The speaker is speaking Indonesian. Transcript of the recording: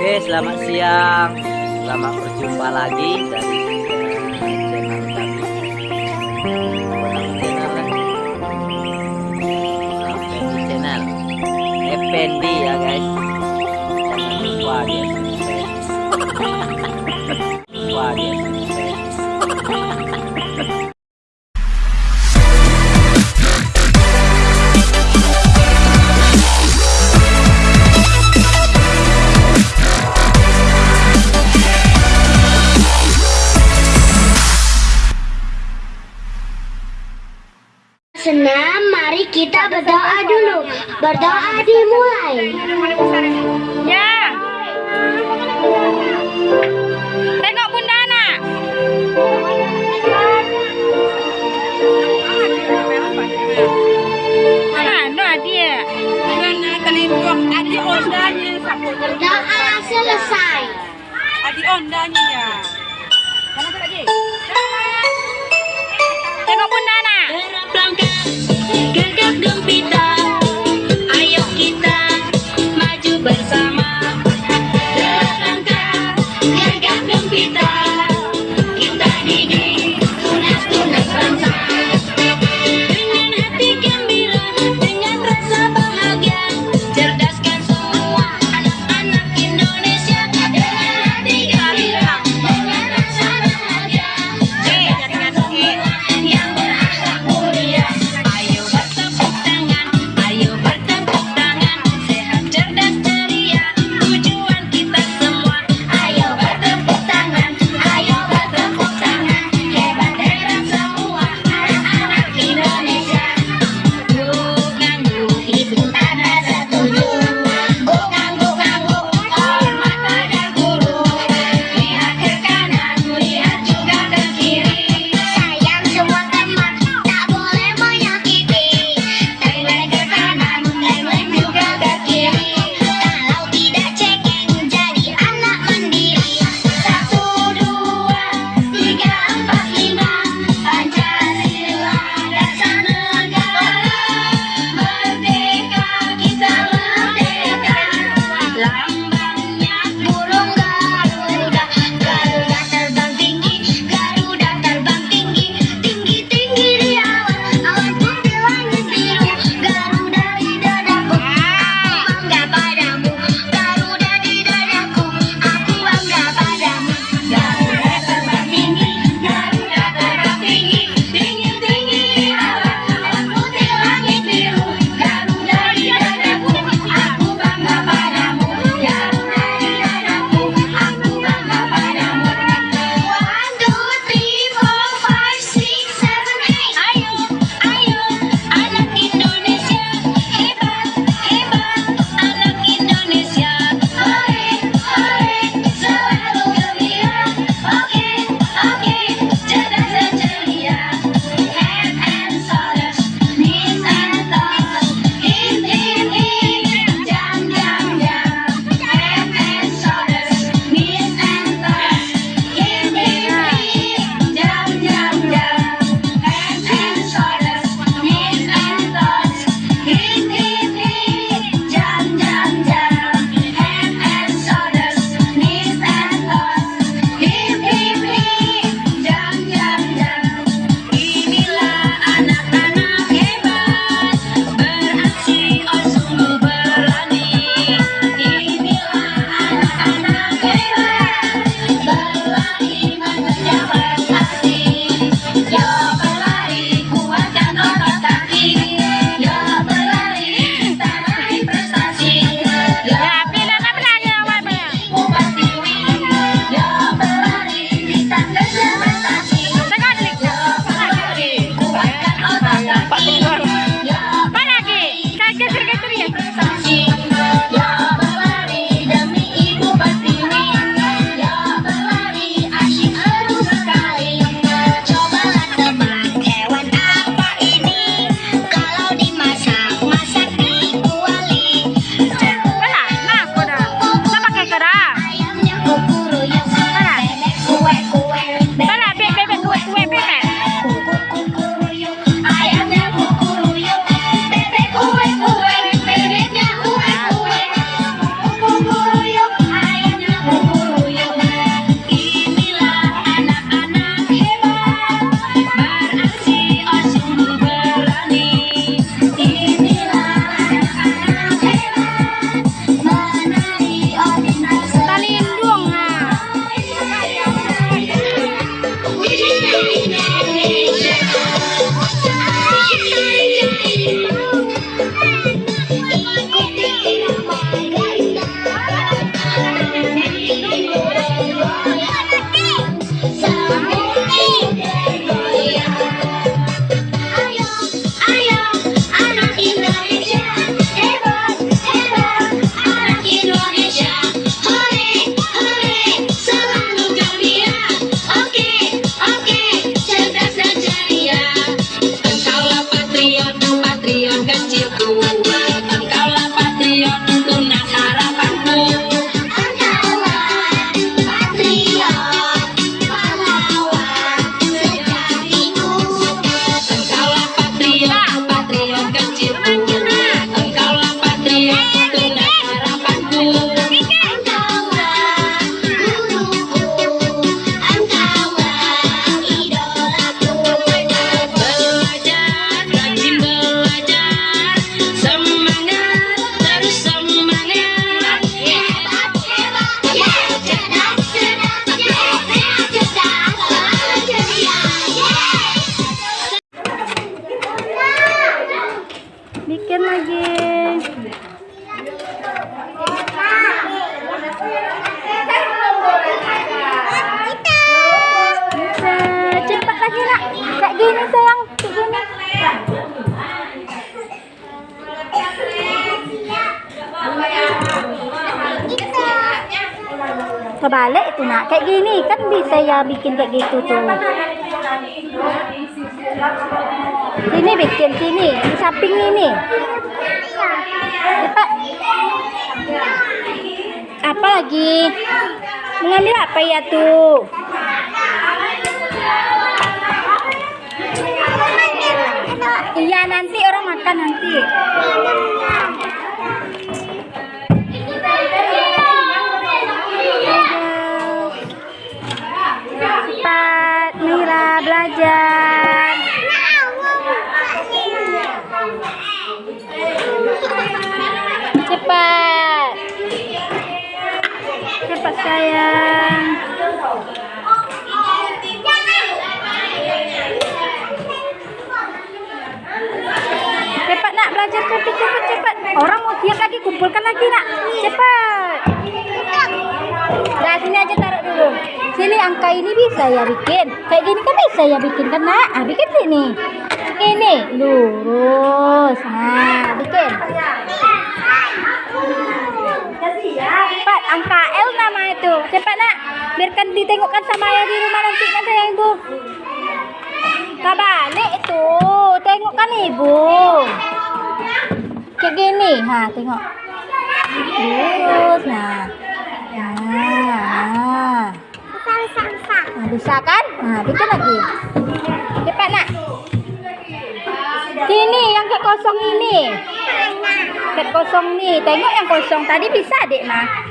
Oke, selamat siang. Selamat berjumpa lagi dari channel kami. Channel? Effendi ya guys. Jangan lupa dia kita berdoa dulu. Berdoa dimulai. Ya. Tengok Bunda Ana. Mana dia? Mana telingkuh adik ondanya sampai Doa selesai. adik ondanya ya. bikin lagi. Cepat lagi nak kayak gini sayang. Kayak gini. Kebalik itu nak. Kayak gini. Kan bisa ya bikin kayak gitu tuh sini bikin sini di samping ini. Cepat apa lagi? Mengambil apa ya tuh iya nanti orang makan nanti sayang cepat nak belajar cepat cepat cepat orang mau tiap lagi kumpulkan lagi nak cepat Nah, sini aja taruh dulu. Sini angka ini bisa ya bikin. Kayak gini kan bisa ya bikin kan nak? Ah, bikin sini. Ini lurus. Nah, bikin. Cepat, angka L nama itu. Cepat nak. Biarkan ditengokkan sama ayah di rumah nanti kan sayang ibu. Kabalik itu. Tengokkan ibu. Kayak gini. Ha, tengok. Lurus. Nah. Nah, nah. Bisa kan? Nah, bikin lagi. Cepat nak. Sini yang kayak kosong ini. Kayak kosong nih. Tengok yang kosong tadi bisa dek mah.